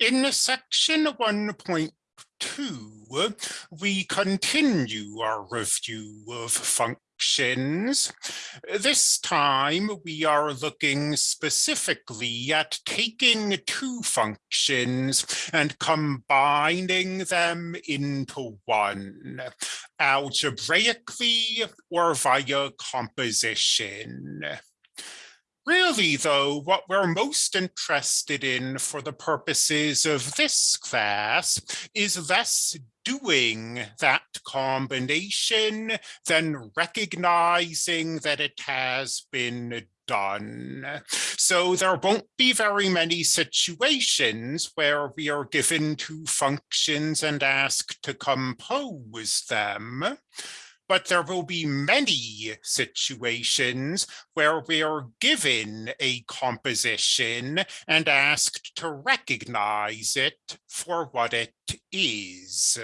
In section 1.2, we continue our review of functions. This time, we are looking specifically at taking two functions and combining them into one, algebraically or via composition. Really, though, what we're most interested in for the purposes of this class is less doing that combination than recognizing that it has been done. So there won't be very many situations where we are given two functions and asked to compose them but there will be many situations where we are given a composition and asked to recognize it for what it is.